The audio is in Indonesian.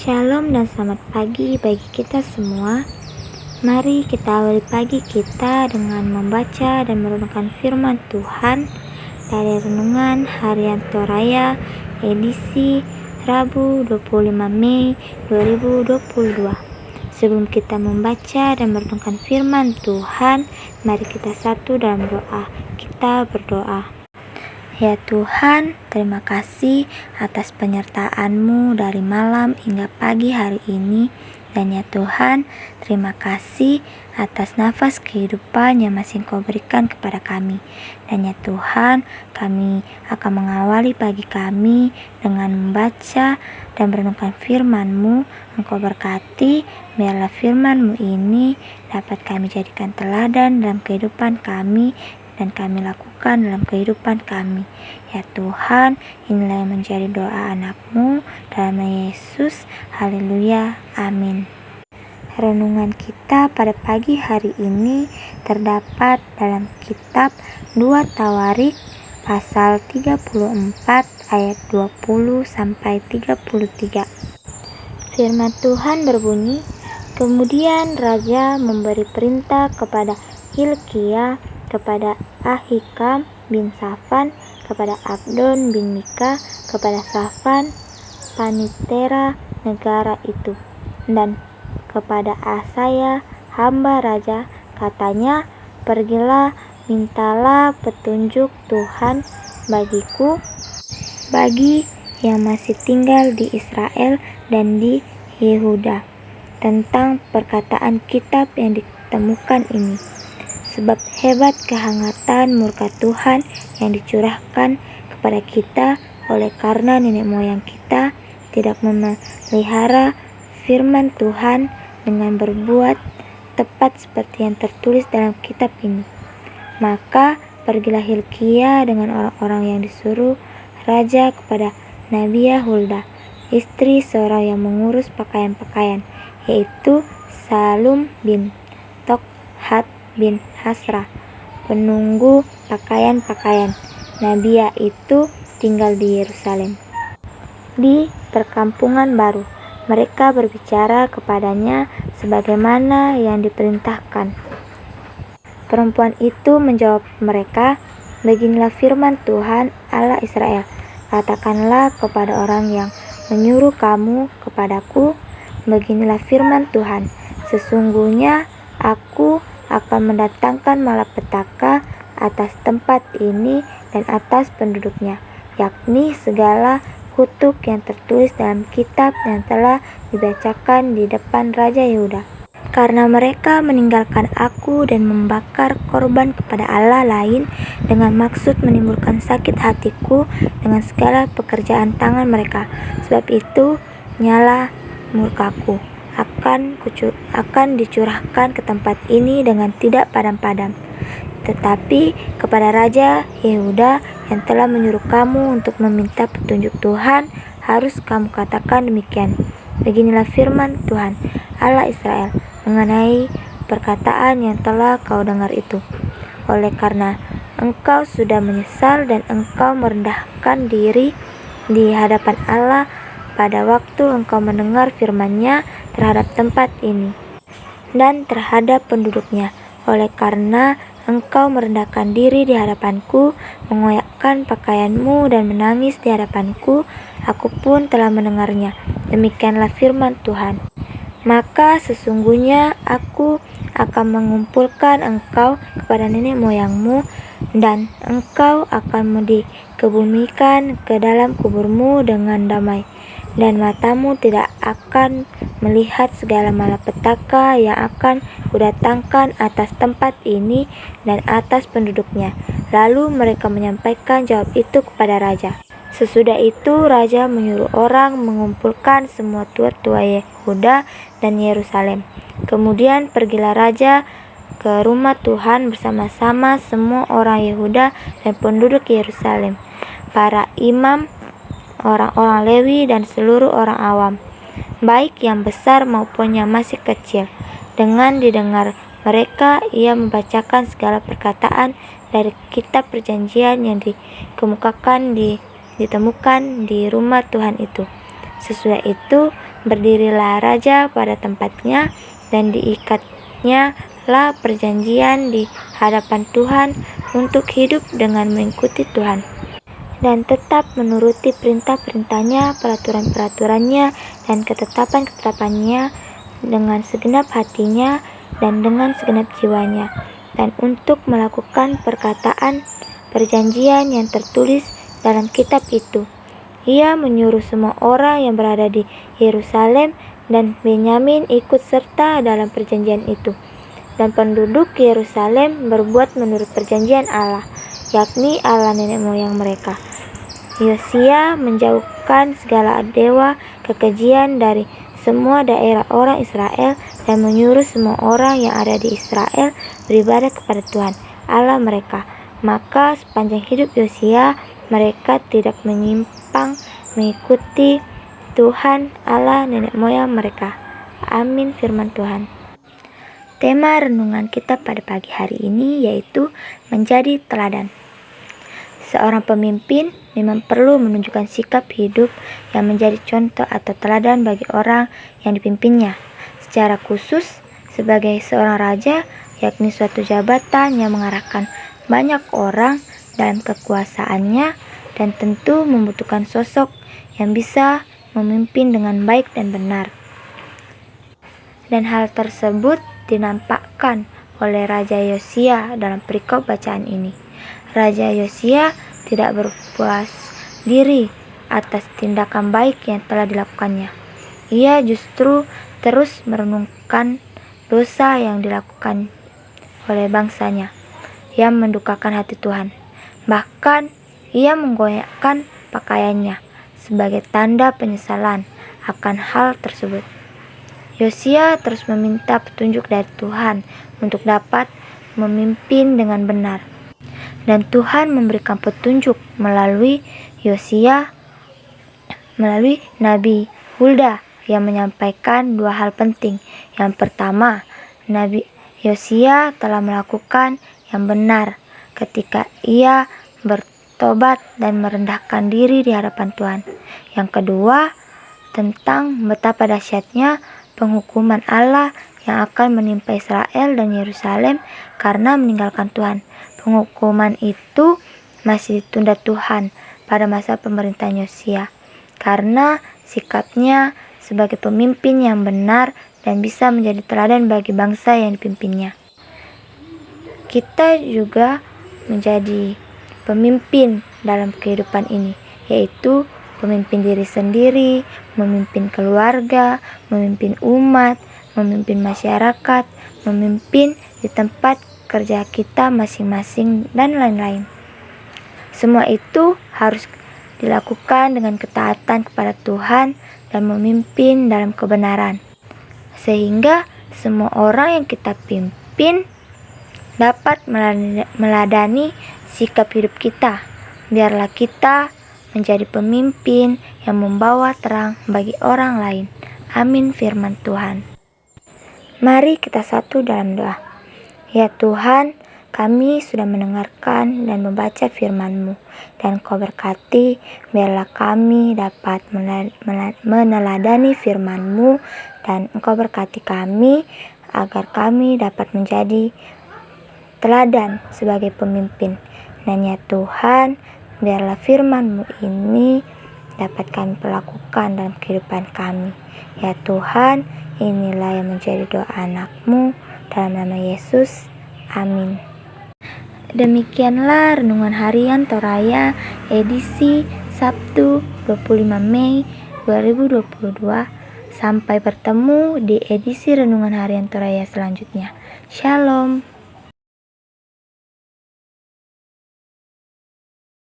Shalom dan selamat pagi bagi kita semua. Mari kita awali pagi kita dengan membaca dan merenungkan firman Tuhan dari Renungan Harian Toraya edisi Rabu 25 Mei 2022. Sebelum kita membaca dan merenungkan firman Tuhan, mari kita satu dalam doa. Kita berdoa. Ya Tuhan, terima kasih atas penyertaan-Mu dari malam hingga pagi hari ini. Dan ya Tuhan, terima kasih atas nafas kehidupan yang masih Engkau berikan kepada kami. Dan ya Tuhan, kami akan mengawali pagi kami dengan membaca dan merenungkan firman-Mu. Engkau berkati, biarlah firman-Mu ini dapat kami jadikan teladan dalam kehidupan kami dan kami lakukan dalam kehidupan kami. Ya Tuhan, inilah yang menjadi doa anakmu dalam Yesus. Haleluya. Amin. Renungan kita pada pagi hari ini terdapat dalam kitab 2 Tawarik pasal 34 ayat 20 sampai 33. Firman Tuhan berbunyi, Kemudian raja memberi perintah kepada Hilkia kepada Ahikam bin Safan, kepada Abdon bin Mika, kepada Safan, panitera negara itu, dan kepada Asaya, hamba raja, katanya, Pergilah, mintalah petunjuk Tuhan bagiku, bagi yang masih tinggal di Israel dan di Yehuda, tentang perkataan kitab yang ditemukan ini sebab hebat kehangatan murka Tuhan yang dicurahkan kepada kita oleh karena nenek moyang kita tidak memelihara firman Tuhan dengan berbuat tepat seperti yang tertulis dalam kitab ini. Maka pergilah Hilkia dengan orang-orang yang disuruh raja kepada Nabi Hulda, istri seorang yang mengurus pakaian-pakaian, yaitu Salum bin Tokhat bin Hasrah, penunggu pakaian-pakaian. Nabia itu tinggal di Yerusalem. Di perkampungan baru, mereka berbicara kepadanya sebagaimana yang diperintahkan. Perempuan itu menjawab mereka, Beginilah firman Tuhan Allah Israel. Katakanlah kepada orang yang menyuruh kamu kepadaku, Beginilah firman Tuhan. Sesungguhnya aku akan mendatangkan malapetaka atas tempat ini dan atas penduduknya, yakni segala kutuk yang tertulis dalam kitab yang telah dibacakan di depan Raja Yehuda. Karena mereka meninggalkan aku dan membakar korban kepada Allah lain dengan maksud menimbulkan sakit hatiku dengan segala pekerjaan tangan mereka. Sebab itu, nyala murkaku akan akan dicurahkan ke tempat ini dengan tidak padam-padam. Tetapi kepada Raja Yehuda yang telah menyuruh kamu untuk meminta petunjuk Tuhan, harus kamu katakan demikian. Beginilah firman Tuhan, Allah Israel, mengenai perkataan yang telah kau dengar itu. Oleh karena engkau sudah menyesal dan engkau merendahkan diri di hadapan Allah pada waktu engkau mendengar firman-Nya terhadap tempat ini dan terhadap penduduknya. Oleh karena engkau merendahkan diri di hadapanku, mengoyakkan pakaianmu dan menangis di hadapanku, aku pun telah mendengarnya. Demikianlah firman Tuhan. Maka sesungguhnya aku akan mengumpulkan engkau kepada nenek moyangmu dan engkau akan dikebumikan ke dalam kuburmu dengan damai dan matamu tidak akan melihat segala malapetaka yang akan kudatangkan atas tempat ini dan atas penduduknya. Lalu mereka menyampaikan jawab itu kepada raja. Sesudah itu raja menyuruh orang mengumpulkan semua tua-tua Yehuda dan Yerusalem. Kemudian pergilah raja ke rumah Tuhan bersama-sama semua orang Yehuda dan penduduk Yerusalem. Para imam orang-orang Lewi dan seluruh orang awam, baik yang besar maupun yang masih kecil. Dengan didengar mereka, ia membacakan segala perkataan dari kitab perjanjian yang dikemukakan di ditemukan di rumah Tuhan itu. Sesudah itu, berdirilah raja pada tempatnya dan diikatnya lah perjanjian di hadapan Tuhan untuk hidup dengan mengikuti Tuhan dan tetap menuruti perintah-perintahnya, peraturan-peraturannya, dan ketetapan-ketetapannya dengan segenap hatinya dan dengan segenap jiwanya, dan untuk melakukan perkataan perjanjian yang tertulis dalam kitab itu. Ia menyuruh semua orang yang berada di Yerusalem dan Benyamin ikut serta dalam perjanjian itu. Dan penduduk Yerusalem berbuat menurut perjanjian Allah, yakni Allah nenek moyang mereka. Yosia menjauhkan segala dewa kekejian dari semua daerah orang Israel dan menyuruh semua orang yang ada di Israel beribadah kepada Tuhan Allah mereka. Maka sepanjang hidup Yosia mereka tidak menyimpang mengikuti Tuhan Allah nenek moyang mereka. Amin firman Tuhan. Tema renungan kita pada pagi hari ini yaitu menjadi teladan. Seorang pemimpin memang perlu menunjukkan sikap hidup yang menjadi contoh atau teladan bagi orang yang dipimpinnya. Secara khusus, sebagai seorang raja, yakni suatu jabatan yang mengarahkan banyak orang dalam kekuasaannya dan tentu membutuhkan sosok yang bisa memimpin dengan baik dan benar. Dan hal tersebut dinampakkan oleh Raja Yosia dalam perikop bacaan ini. Raja Yosia tidak berpuas diri atas tindakan baik yang telah dilakukannya. Ia justru terus merenungkan dosa yang dilakukan oleh bangsanya yang mendukakan hati Tuhan. Bahkan ia menggoyahkan pakaiannya sebagai tanda penyesalan akan hal tersebut. Yosia terus meminta petunjuk dari Tuhan untuk dapat memimpin dengan benar dan Tuhan memberikan petunjuk melalui Yosia melalui Nabi Hulda yang menyampaikan dua hal penting. Yang pertama, Nabi Yosia telah melakukan yang benar ketika ia bertobat dan merendahkan diri di hadapan Tuhan. Yang kedua, tentang betapa dahsyatnya penghukuman Allah yang akan menimpa Israel dan Yerusalem karena meninggalkan Tuhan. Penghukuman itu masih ditunda Tuhan pada masa pemerintahan Yosia karena sikapnya sebagai pemimpin yang benar dan bisa menjadi teladan bagi bangsa yang dipimpinnya. Kita juga menjadi pemimpin dalam kehidupan ini, yaitu pemimpin diri sendiri, memimpin keluarga, memimpin umat, memimpin masyarakat, memimpin di tempat kerja kita masing-masing, dan lain-lain. Semua itu harus dilakukan dengan ketaatan kepada Tuhan dan memimpin dalam kebenaran, sehingga semua orang yang kita pimpin dapat meladani sikap hidup kita. Biarlah kita menjadi pemimpin yang membawa terang bagi orang lain. Amin firman Tuhan. Mari kita satu dalam doa. Ya Tuhan, kami sudah mendengarkan dan membaca firman-Mu, dan Kau berkati, biarlah kami dapat meneladani firman-Mu, dan Engkau berkati kami, agar kami dapat menjadi teladan sebagai pemimpin. Dan ya Tuhan, biarlah firman-Mu ini dapat kami perlakukan dalam kehidupan kami. Ya Tuhan, inilah yang menjadi doa anakmu, dalam nama Yesus, amin. Demikianlah renungan harian Toraya edisi Sabtu 25 Mei 2022. Sampai bertemu di edisi renungan harian Toraya selanjutnya. Shalom.